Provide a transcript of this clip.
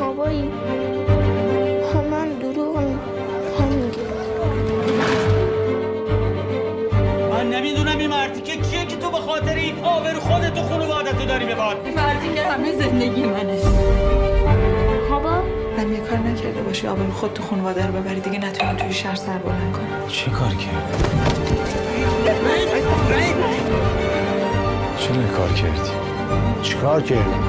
بابایی همان دروغم هم من نمی‌دونم این مرتیکه کیه که تو به خاطر این آبر خودت و خانوادتو داری به باد این همه زندگی منه بابا من یه کار نکرده باشی آبرو خود تو خانواده رو ببری دیگه نتونی توی شهر سر بلند کنی چه کار کرد؟ چرا کار کردی؟ چیکار کردی؟